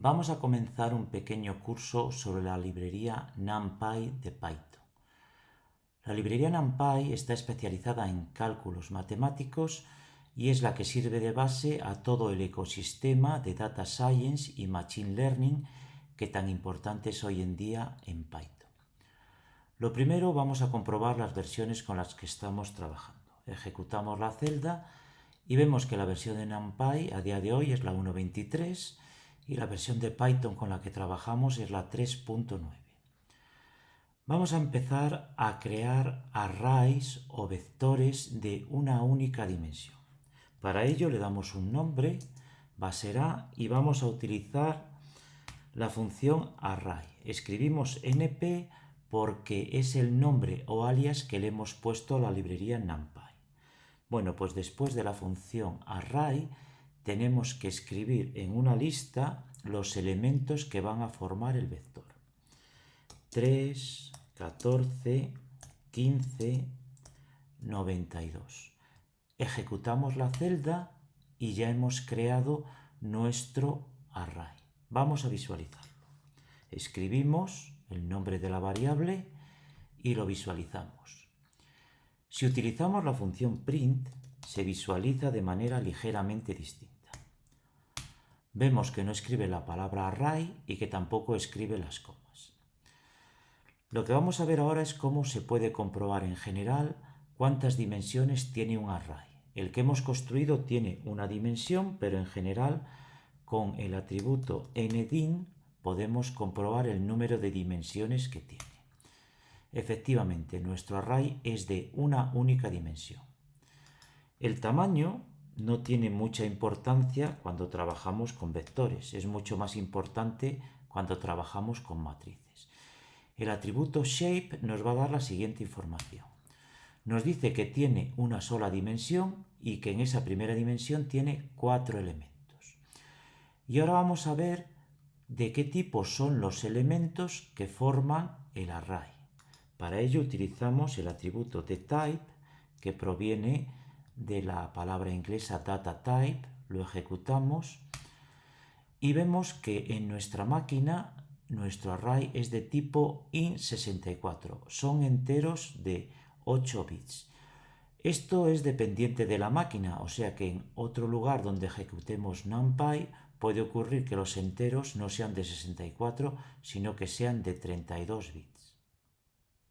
Vamos a comenzar un pequeño curso sobre la librería NumPy de Python. La librería NumPy está especializada en cálculos matemáticos y es la que sirve de base a todo el ecosistema de Data Science y Machine Learning que tan importante es hoy en día en Python. Lo primero vamos a comprobar las versiones con las que estamos trabajando. Ejecutamos la celda y vemos que la versión de NumPy a día de hoy es la 1.23 y la versión de Python con la que trabajamos es la 3.9. Vamos a empezar a crear arrays o vectores de una única dimensión. Para ello le damos un nombre, va y vamos a utilizar la función array. Escribimos np porque es el nombre o alias que le hemos puesto a la librería NumPy. Bueno, pues después de la función array tenemos que escribir en una lista los elementos que van a formar el vector. 3, 14, 15, 92. Ejecutamos la celda y ya hemos creado nuestro array. Vamos a visualizarlo. Escribimos el nombre de la variable y lo visualizamos. Si utilizamos la función print, se visualiza de manera ligeramente distinta vemos que no escribe la palabra array y que tampoco escribe las comas. Lo que vamos a ver ahora es cómo se puede comprobar en general cuántas dimensiones tiene un array. El que hemos construido tiene una dimensión, pero en general con el atributo ndim podemos comprobar el número de dimensiones que tiene. Efectivamente, nuestro array es de una única dimensión. El tamaño no tiene mucha importancia cuando trabajamos con vectores, es mucho más importante cuando trabajamos con matrices. El atributo shape nos va a dar la siguiente información. Nos dice que tiene una sola dimensión y que en esa primera dimensión tiene cuatro elementos. Y ahora vamos a ver de qué tipo son los elementos que forman el array. Para ello utilizamos el atributo de type que proviene de la palabra inglesa data type, lo ejecutamos y vemos que en nuestra máquina nuestro array es de tipo int64, son enteros de 8 bits. Esto es dependiente de la máquina, o sea que en otro lugar donde ejecutemos numpy puede ocurrir que los enteros no sean de 64, sino que sean de 32 bits.